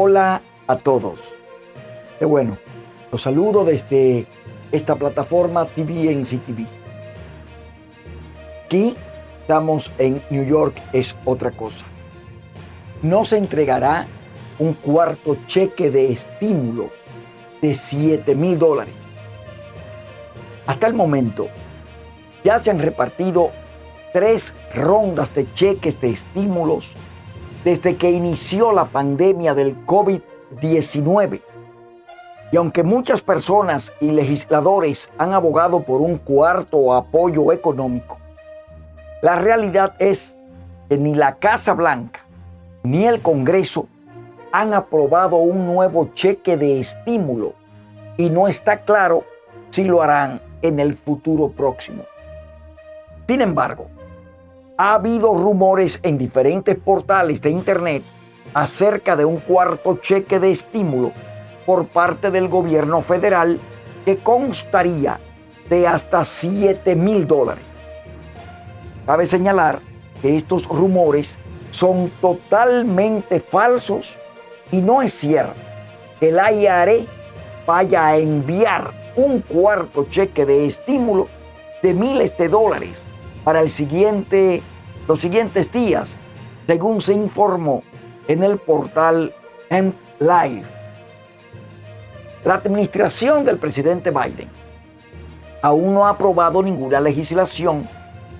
Hola a todos. Qué bueno. Los saludo desde esta plataforma TVNC TV. Aquí estamos en New York, es otra cosa. No se entregará un cuarto cheque de estímulo de 7 mil dólares. Hasta el momento ya se han repartido tres rondas de cheques de estímulos desde que inició la pandemia del COVID-19. Y aunque muchas personas y legisladores han abogado por un cuarto apoyo económico, la realidad es que ni la Casa Blanca ni el Congreso han aprobado un nuevo cheque de estímulo y no está claro si lo harán en el futuro próximo. Sin embargo, ha habido rumores en diferentes portales de Internet acerca de un cuarto cheque de estímulo por parte del gobierno federal que constaría de hasta 7 mil dólares. Cabe señalar que estos rumores son totalmente falsos y no es cierto que la IARE vaya a enviar un cuarto cheque de estímulo de miles de dólares para el siguiente, los siguientes días, según se informó en el portal M Live. La administración del presidente Biden aún no ha aprobado ninguna legislación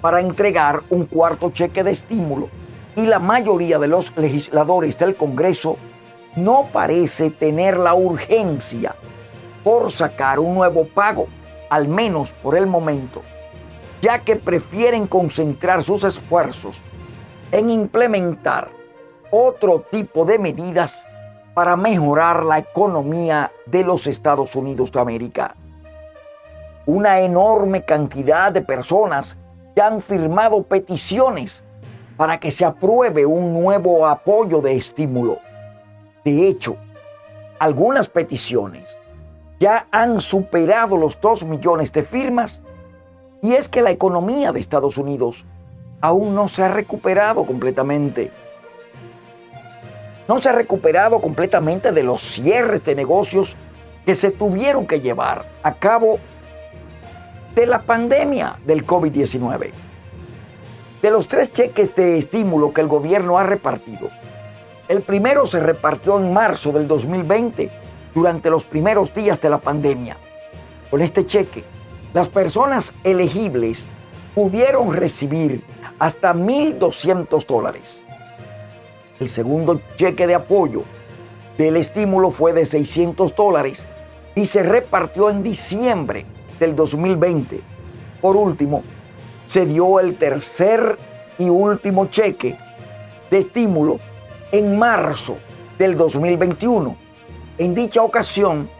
para entregar un cuarto cheque de estímulo y la mayoría de los legisladores del Congreso no parece tener la urgencia por sacar un nuevo pago, al menos por el momento ya que prefieren concentrar sus esfuerzos en implementar otro tipo de medidas para mejorar la economía de los Estados Unidos de América. Una enorme cantidad de personas ya han firmado peticiones para que se apruebe un nuevo apoyo de estímulo. De hecho, algunas peticiones ya han superado los 2 millones de firmas y es que la economía de Estados Unidos aún no se ha recuperado completamente. No se ha recuperado completamente de los cierres de negocios que se tuvieron que llevar a cabo de la pandemia del COVID-19. De los tres cheques de estímulo que el gobierno ha repartido, el primero se repartió en marzo del 2020, durante los primeros días de la pandemia. Con este cheque, las personas elegibles pudieron recibir hasta 1.200 dólares. El segundo cheque de apoyo del estímulo fue de 600 dólares y se repartió en diciembre del 2020. Por último, se dio el tercer y último cheque de estímulo en marzo del 2021. En dicha ocasión,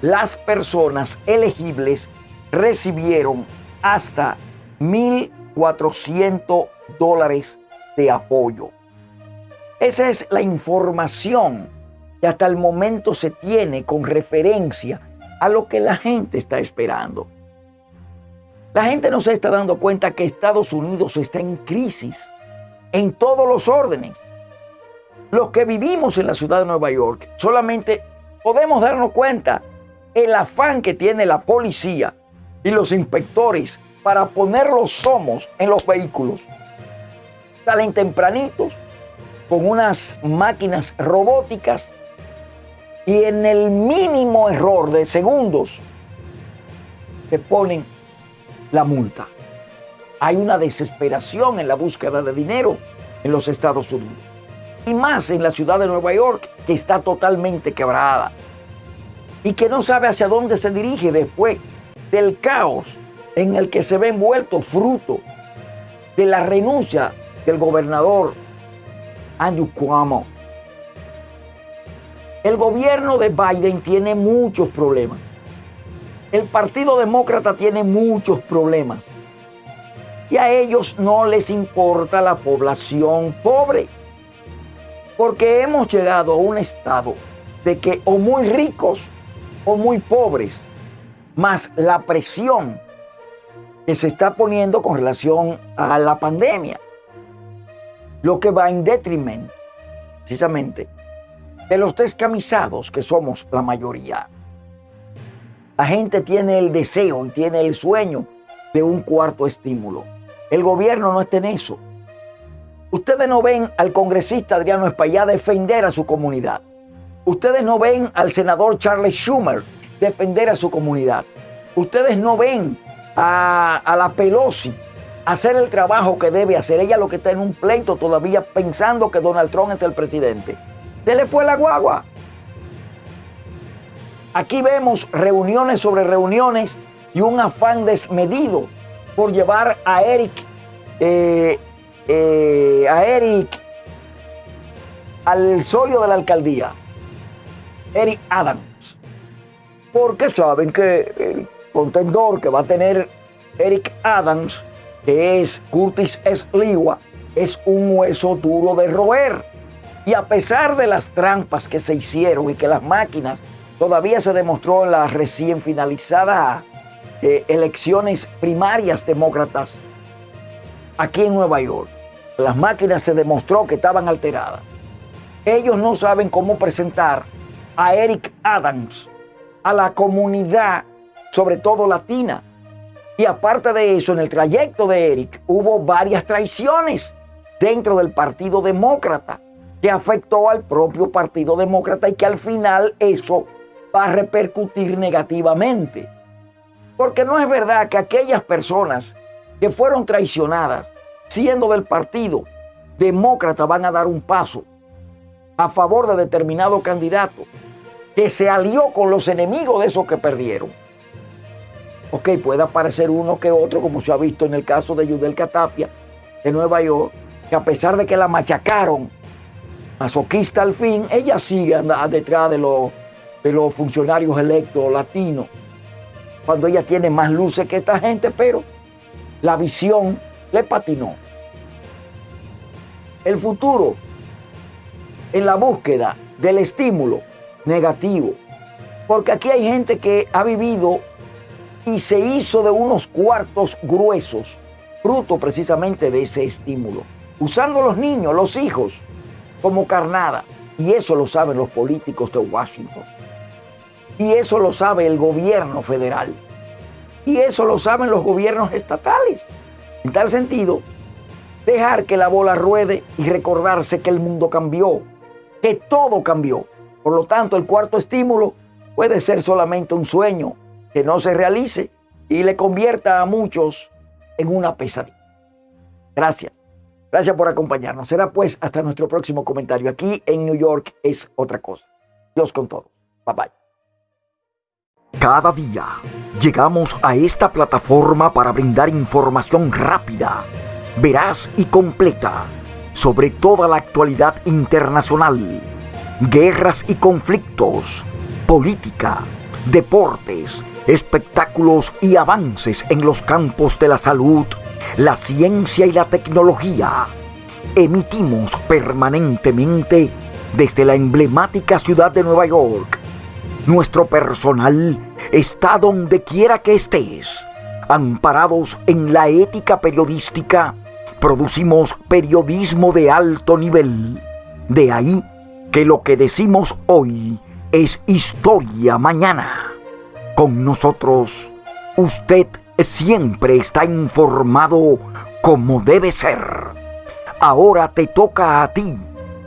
las personas elegibles recibieron hasta 1.400 dólares de apoyo. Esa es la información que hasta el momento se tiene con referencia a lo que la gente está esperando. La gente no se está dando cuenta que Estados Unidos está en crisis en todos los órdenes. Los que vivimos en la ciudad de Nueva York solamente podemos darnos cuenta el afán que tiene la policía y los inspectores para poner los somos en los vehículos. Salen tempranitos con unas máquinas robóticas y en el mínimo error de segundos te ponen la multa. Hay una desesperación en la búsqueda de dinero en los Estados Unidos. Y más en la ciudad de Nueva York, que está totalmente quebrada. Y que no sabe hacia dónde se dirige después del caos en el que se ve envuelto fruto de la renuncia del gobernador Andrew Cuomo. El gobierno de Biden tiene muchos problemas. El Partido Demócrata tiene muchos problemas. Y a ellos no les importa la población pobre. Porque hemos llegado a un estado de que o muy ricos o muy pobres más la presión que se está poniendo con relación a la pandemia, lo que va en detrimento precisamente de los descamisados que somos la mayoría. La gente tiene el deseo y tiene el sueño de un cuarto estímulo. El gobierno no está en eso. Ustedes no ven al congresista Adriano Espaillá defender a su comunidad. Ustedes no ven al senador Charles Schumer defender a su comunidad. Ustedes no ven a, la Pelosi hacer el trabajo que debe hacer. Ella lo que está en un pleito todavía pensando que Donald Trump es el presidente. Se le fue la guagua. Aquí vemos reuniones sobre reuniones y un afán desmedido por llevar a Eric, eh, eh, a Eric al solio de la alcaldía, Eric Adams, porque saben que el contendor que va a tener Eric Adams, que es Curtis Sliwa, es un hueso duro de roer. Y a pesar de las trampas que se hicieron y que las máquinas todavía se demostró en las recién finalizadas eh, elecciones primarias demócratas aquí en Nueva York, las máquinas se demostró que estaban alteradas. Ellos no saben cómo presentar a Eric Adams a la comunidad, sobre todo latina. Y aparte de eso, en el trayecto de Eric hubo varias traiciones dentro del Partido Demócrata que afectó al propio Partido Demócrata y que al final eso va a repercutir negativamente. Porque no es verdad que aquellas personas que fueron traicionadas siendo del Partido Demócrata van a dar un paso a favor de determinado candidato que se alió con los enemigos de esos que perdieron. Ok, puede aparecer uno que otro, como se ha visto en el caso de Yudel Catapia de Nueva York, que a pesar de que la machacaron masoquista al fin, ella sigue detrás de los, de los funcionarios electos latinos, cuando ella tiene más luces que esta gente, pero la visión le patinó. El futuro en la búsqueda del estímulo negativo, porque aquí hay gente que ha vivido y se hizo de unos cuartos gruesos, fruto precisamente de ese estímulo, usando los niños, los hijos, como carnada. Y eso lo saben los políticos de Washington. Y eso lo sabe el gobierno federal. Y eso lo saben los gobiernos estatales. En tal sentido, dejar que la bola ruede y recordarse que el mundo cambió, que todo cambió. Por lo tanto, el cuarto estímulo puede ser solamente un sueño que no se realice y le convierta a muchos en una pesadilla. Gracias. Gracias por acompañarnos. Será pues hasta nuestro próximo comentario. Aquí en New York es otra cosa. Dios con todos. Bye bye. Cada día llegamos a esta plataforma para brindar información rápida, veraz y completa sobre toda la actualidad internacional, guerras y conflictos, política, deportes, espectáculos y avances en los campos de la salud la ciencia y la tecnología. Emitimos permanentemente desde la emblemática ciudad de Nueva York. Nuestro personal está donde quiera que estés. Amparados en la ética periodística, producimos periodismo de alto nivel. De ahí que lo que decimos hoy es historia mañana. Con nosotros, usted siempre está informado como debe ser. Ahora te toca a ti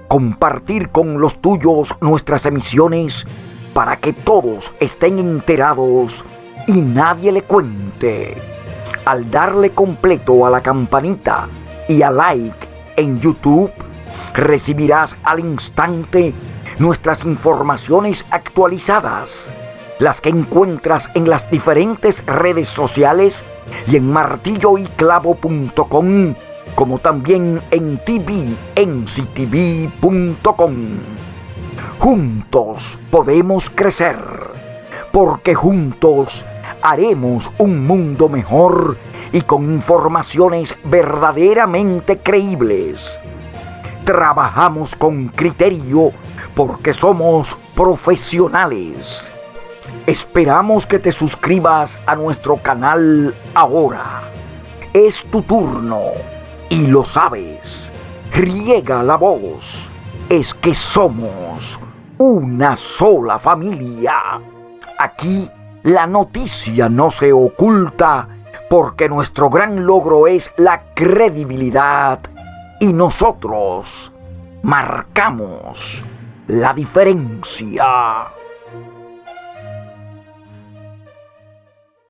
compartir con los tuyos nuestras emisiones para que todos estén enterados y nadie le cuente. Al darle completo a la campanita y a like en YouTube, recibirás al instante nuestras informaciones actualizadas las que encuentras en las diferentes redes sociales y en martilloyclavo.com, como también en tvnctv.com. Juntos podemos crecer, porque juntos haremos un mundo mejor y con informaciones verdaderamente creíbles. Trabajamos con criterio porque somos profesionales Esperamos que te suscribas a nuestro canal ahora. Es tu turno y lo sabes. Riega la voz. Es que somos una sola familia. Aquí la noticia no se oculta porque nuestro gran logro es la credibilidad y nosotros marcamos la diferencia.